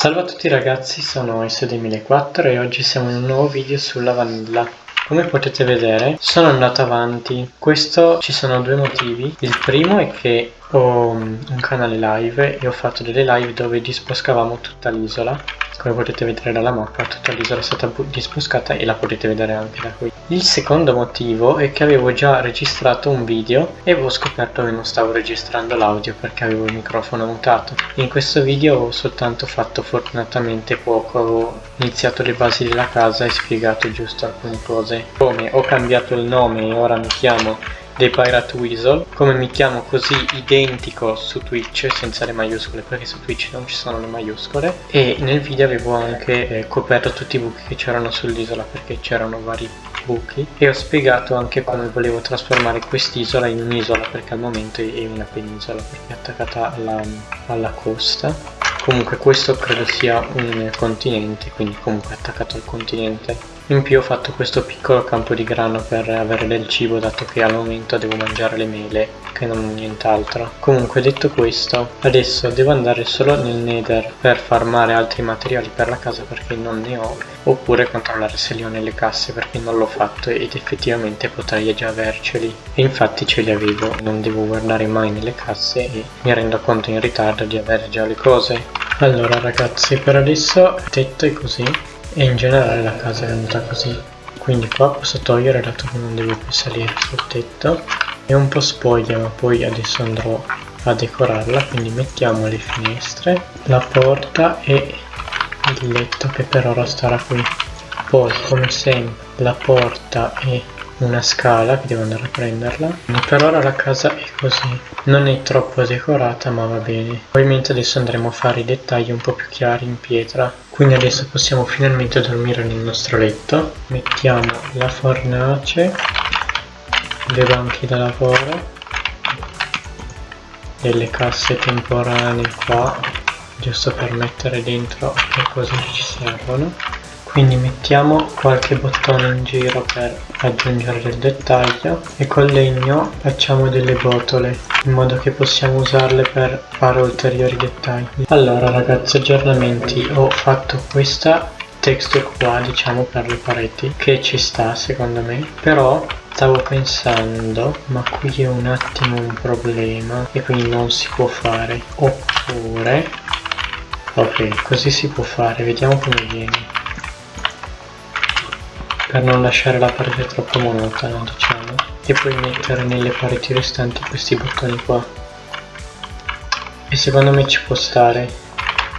Salve a tutti ragazzi, sono S2004 e oggi siamo in un nuovo video sulla vanilla. Come potete vedere sono andato avanti, questo ci sono due motivi, il primo è che ho un canale live e ho fatto delle live dove disboscavamo tutta l'isola. Come potete vedere dalla mappa tutta l'isola è stata disboscata e la potete vedere anche da qui. Il secondo motivo è che avevo già registrato un video e avevo scoperto che non stavo registrando l'audio perché avevo il microfono mutato. In questo video ho soltanto fatto fortunatamente poco. Avevo iniziato le basi della casa e spiegato giusto alcune cose come ho cambiato il nome e ora mi chiamo dei Pirate Weasel. Come mi chiamo così identico su Twitch senza le maiuscole perché su Twitch non ci sono le maiuscole. E nel video avevo anche eh, coperto tutti i buchi che c'erano sull'isola perché c'erano vari buchi. E ho spiegato anche come volevo trasformare quest'isola in un'isola perché al momento è una penisola perché è attaccata alla, alla costa. Comunque questo credo sia un continente quindi comunque attaccato al continente in più ho fatto questo piccolo campo di grano per avere del cibo dato che al momento devo mangiare le mele che non nient'altro. Comunque detto questo, adesso devo andare solo nel nether per farmare altri materiali per la casa perché non ne ho, oppure controllare se li ho nelle casse perché non l'ho fatto ed effettivamente potrei già averceli. E infatti ce li avevo, non devo guardare mai nelle casse e mi rendo conto in ritardo di avere già le cose. Allora ragazzi, per adesso il tetto è così e in generale la casa è venuta così. Quindi qua posso togliere dato che non devo più salire sul tetto. È un po' spoglia ma poi adesso andrò a decorarla quindi mettiamo le finestre la porta e il letto che per ora starà qui. Poi come sempre la porta e una scala che devo andare a prenderla. Per ora la casa è così. Non è troppo decorata ma va bene. Ovviamente adesso andremo a fare i dettagli un po' più chiari in pietra quindi adesso possiamo finalmente dormire nel nostro letto. Mettiamo la fornace le banchi da lavoro delle casse temporanee qua giusto per mettere dentro le cose che ci servono quindi mettiamo qualche bottone in giro per aggiungere del dettaglio e col legno facciamo delle botole in modo che possiamo usarle per fare ulteriori dettagli. Allora ragazzi aggiornamenti. Ho fatto questa texture qua diciamo per le pareti che ci sta secondo me. Però stavo pensando ma qui è un attimo un problema e quindi non si può fare. Oppure ok così si può fare. Vediamo come viene per non lasciare la parete troppo monotona diciamo. E poi mettere nelle pareti restanti questi bottoni qua. E secondo me ci può stare.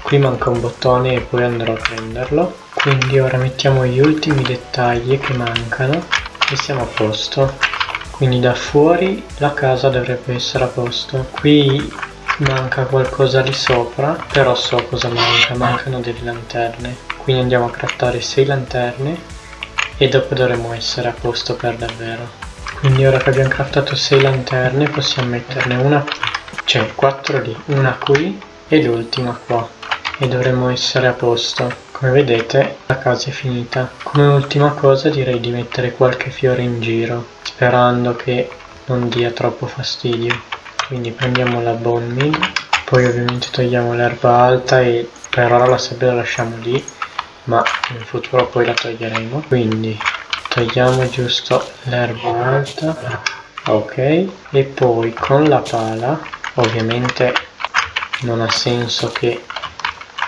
Qui manca un bottone e poi andrò a prenderlo. Quindi ora mettiamo gli ultimi dettagli che mancano e siamo a posto. Quindi da fuori la casa dovrebbe essere a posto. Qui manca qualcosa lì sopra però so cosa manca. Mancano delle lanterne. Quindi andiamo a craftare 6 lanterne e dopo dovremo essere a posto per davvero. Quindi ora che abbiamo craftato 6 lanterne possiamo metterne una cioè 4 lì una qui e l'ultima qua. E dovremmo essere a posto. Come vedete la casa è finita. Come ultima cosa direi di mettere qualche fiore in giro sperando che non dia troppo fastidio. Quindi prendiamo la bone meal poi ovviamente togliamo l'erba alta e per ora la sabbia la lasciamo lì ma in futuro poi la toglieremo. Quindi togliamo giusto l'erba alta. Ok. E poi con la pala ovviamente non ha senso che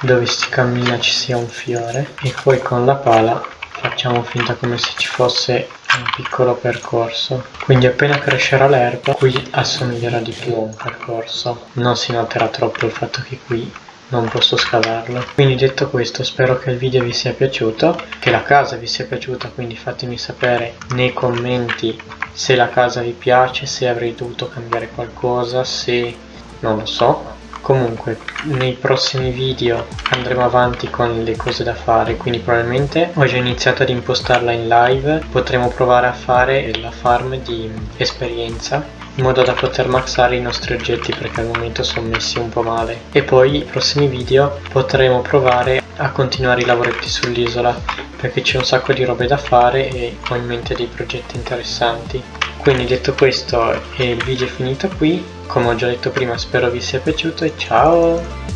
dove si cammina ci sia un fiore. E poi con la pala facciamo finta come se ci fosse un piccolo percorso. Quindi appena crescerà l'erba qui assomiglierà di più a un percorso. Non si noterà troppo il fatto che qui non posso scavarlo quindi detto questo spero che il video vi sia piaciuto che la casa vi sia piaciuta quindi fatemi sapere nei commenti se la casa vi piace se avrei dovuto cambiare qualcosa se non lo so. Comunque nei prossimi video andremo avanti con le cose da fare quindi probabilmente ho già iniziato ad impostarla in live potremo provare a fare la farm di esperienza in modo da poter maxare i nostri oggetti perché al momento sono messi un po' male. E poi nei prossimi video potremo provare a continuare i lavoretti sull'isola perché c'è un sacco di robe da fare e ho in mente dei progetti interessanti. Quindi detto questo il video è finito qui. Come ho già detto prima spero vi sia piaciuto e ciao